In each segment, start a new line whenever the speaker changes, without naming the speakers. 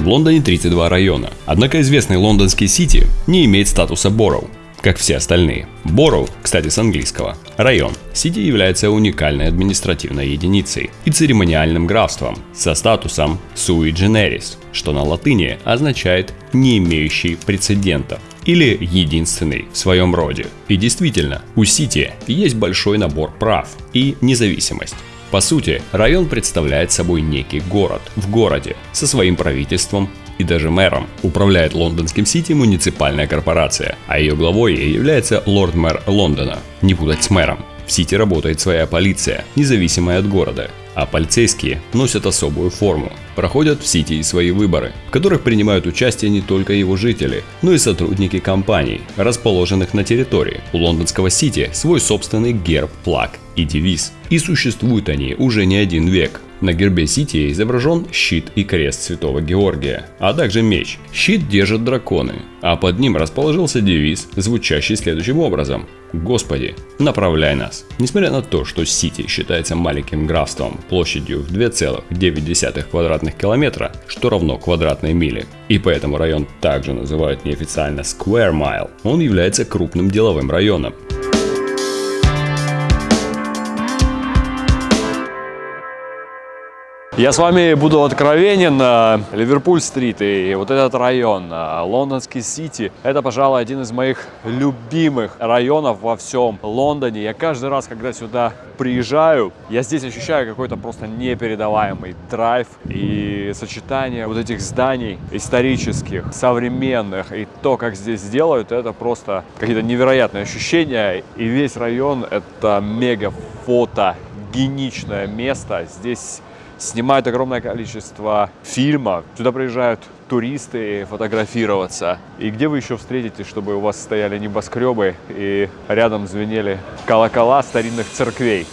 В Лондоне 32 района, однако известный лондонский Сити не имеет статуса Бороу, как все остальные. Бороу, кстати, с английского. Район. Сити является уникальной административной единицей и церемониальным графством со статусом sui generis, что на латыни означает «не имеющий прецедентов» или единственный в своем роде. И действительно, у Сити есть большой набор прав и независимость. По сути, район представляет собой некий город в городе со своим правительством и даже мэром. Управляет лондонским Сити муниципальная корпорация, а ее главой является лорд-мэр Лондона. Не путать с мэром. В Сити работает своя полиция, независимая от города, а полицейские носят особую форму. Проходят в Сити свои выборы, в которых принимают участие не только его жители, но и сотрудники компаний, расположенных на территории. У лондонского Сити свой собственный герб, флаг и девиз. И существуют они уже не один век. На гербе Сити изображен щит и крест Святого Георгия, а также меч. Щит держат драконы, а под ним расположился девиз, звучащий следующим образом. Господи, направляй нас. Несмотря на то, что Сити считается маленьким графством площадью в 2,9 квадратных километра, что равно квадратной миле, и поэтому район также называют неофициально Square Mile, он является крупным деловым районом.
Я с вами буду откровенен. Ливерпуль-стрит и вот этот район, лондонский Сити, это, пожалуй, один из моих любимых районов во всем Лондоне. Я каждый раз, когда сюда приезжаю, я здесь ощущаю какой-то просто непередаваемый драйв и сочетание вот этих зданий исторических, современных и то, как здесь делают, это просто какие-то невероятные ощущения. И весь район это мега фото геничное место. Здесь снимают огромное количество фильмов. Сюда приезжают туристы фотографироваться. И где вы еще встретите, чтобы у вас стояли небоскребы и рядом звенели колокола старинных церквей?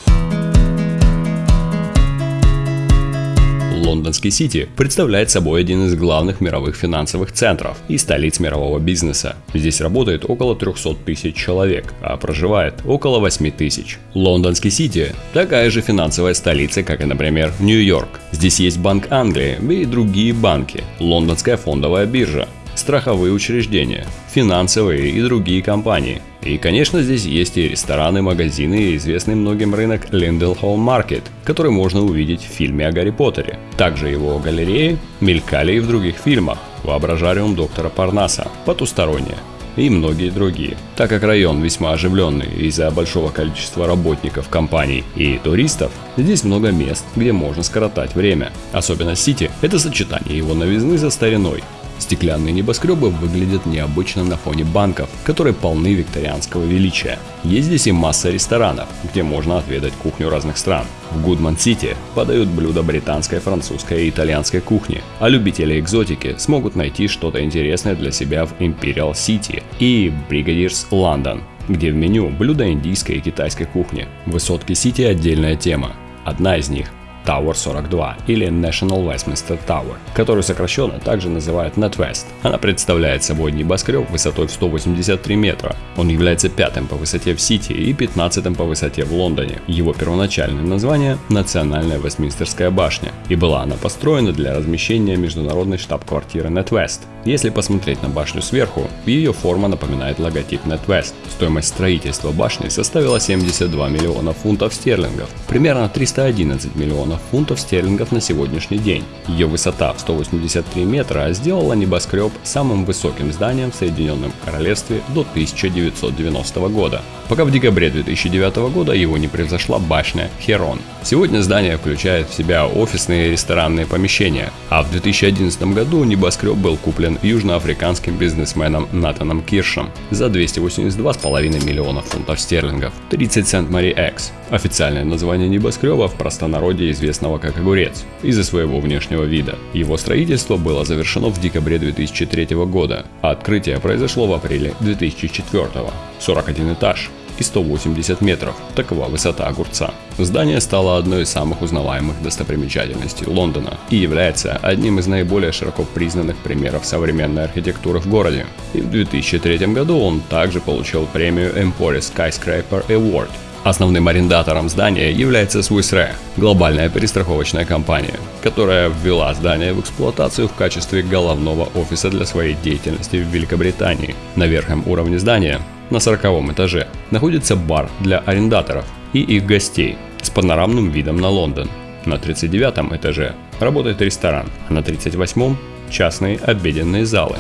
Лондонский Сити представляет собой один из главных мировых финансовых центров и столиц мирового бизнеса. Здесь работает около 300 тысяч человек, а проживает около 8 тысяч. Лондонский Сити – такая же финансовая столица, как и, например, Нью-Йорк. Здесь есть Банк Англии и другие банки, Лондонская фондовая биржа, страховые учреждения, финансовые и другие компании. И, конечно, здесь есть и рестораны, магазины и известный многим рынок Hall Market, который можно увидеть в фильме о Гарри Поттере. Также его галереи мелькали и в других фильмах «Воображариум доктора Парнаса», «Потусторонняя», и многие другие. Так как район весьма оживленный из-за большого количества работников компаний и туристов, здесь много мест, где можно скоротать время. Особенно Сити – это сочетание его новизны за стариной, Стеклянные небоскребы выглядят необычно на фоне банков, которые полны викторианского величия. Есть здесь и масса ресторанов, где можно отведать кухню разных стран. В Гудман-Сити подают блюда британской, французской и итальянской кухни, а любители экзотики смогут найти что-то интересное для себя в Imperial City и Brigadiers London, где в меню блюда индийской и китайской кухни. Высотки Сити отдельная тема. Одна из них Tower 42 или National Westminster Tower, которую сокращенно также называют NetWest. Она представляет собой небоскреб высотой в 183 метра. Он является пятым по высоте в Сити и пятнадцатым по высоте в Лондоне. Его первоначальное название – Национальная Вестминстерская башня, и была она построена для размещения международной штаб-квартиры NetWest. Если посмотреть на башню сверху, ее форма напоминает логотип NetWest. Стоимость строительства башни составила 72 миллиона фунтов стерлингов, примерно 311 миллионов фунтов стерлингов на сегодняшний день. Ее высота в 183 метра сделала небоскреб самым высоким зданием в Соединенном Королевстве до 1990 года, пока в декабре 2009 года его не превзошла башня Херон. Сегодня здание включает в себя офисные и ресторанные помещения, а в 2011 году небоскреб был куплен южноафриканским бизнесменом Натаном Киршем за 282,5 миллионов фунтов стерлингов. 30 Сент Мари Экс. Официальное название небоскреба в простонародье известного как огурец, из-за своего внешнего вида. Его строительство было завершено в декабре 2003 года, а открытие произошло в апреле 2004. 41 этаж, и 180 метров. Такова высота огурца. Здание стало одной из самых узнаваемых достопримечательностей Лондона и является одним из наиболее широко признанных примеров современной архитектуры в городе. И в 2003 году он также получил премию Emporia Skyscraper Award Основным арендатором здания является Swiss Re, глобальная перестраховочная компания, которая ввела здание в эксплуатацию в качестве головного офиса для своей деятельности в Великобритании. На верхнем уровне здания, на 40 этаже, находится бар для арендаторов и их гостей с панорамным видом на Лондон. На 39 этаже работает ресторан, а на 38 частные обеденные залы.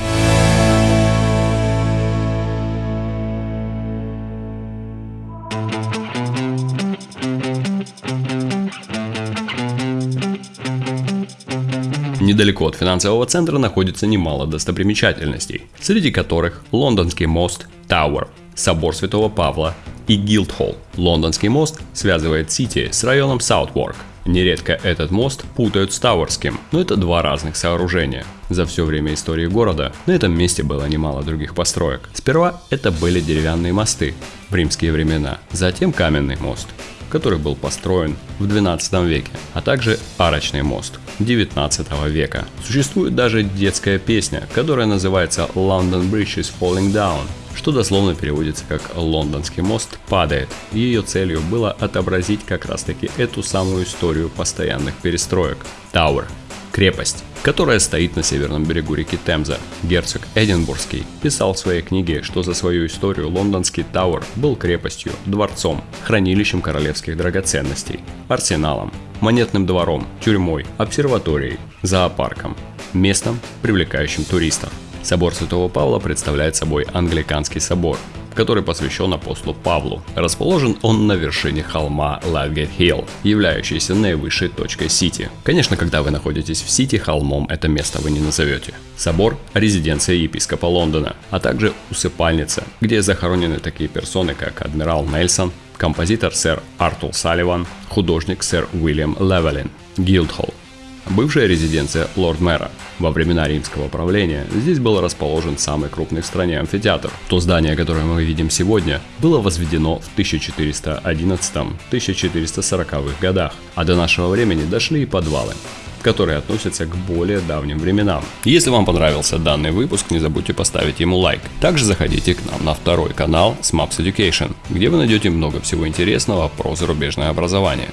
Недалеко от финансового центра находится немало достопримечательностей, среди которых Лондонский мост Тауэр, собор Святого Павла и Гилдхолл. Лондонский мост связывает Сити с районом Саутворк. Нередко этот мост путают с Тауэрским, но это два разных сооружения. За все время истории города на этом месте было немало других построек. Сперва это были деревянные мосты в римские времена, затем каменный мост который был построен в 12 веке, а также арочный мост 19 века. Существует даже детская песня, которая называется London Bridge is Falling Down, что дословно переводится как «Лондонский мост падает». Ее целью было отобразить как раз таки эту самую историю постоянных перестроек. Tower крепость, которая стоит на северном берегу реки Темза. Герцог Эдинбургский писал в своей книге, что за свою историю лондонский Тауэр был крепостью, дворцом, хранилищем королевских драгоценностей, арсеналом, монетным двором, тюрьмой, обсерваторией, зоопарком, местом, привлекающим туристов. Собор Святого Павла представляет собой англиканский собор, который посвящен апостолу Павлу. Расположен он на вершине холма Ладгейт Хилл, являющейся наивысшей точкой Сити. Конечно, когда вы находитесь в Сити, холмом это место вы не назовете. Собор – резиденция епископа Лондона, а также усыпальница, где захоронены такие персоны, как адмирал Нельсон, композитор сэр Артур Салливан, художник сэр Уильям Левелин, Гилдхолл, бывшая резиденция лорд-мэра. Во времена римского правления здесь был расположен самый крупный в стране амфитеатр. То здание, которое мы видим сегодня, было возведено в 1411-1440 годах, а до нашего времени дошли и подвалы которые относятся к более давним временам. Если вам понравился данный выпуск, не забудьте поставить ему лайк. Также заходите к нам на второй канал Smaps Education, где вы найдете много всего интересного про зарубежное образование.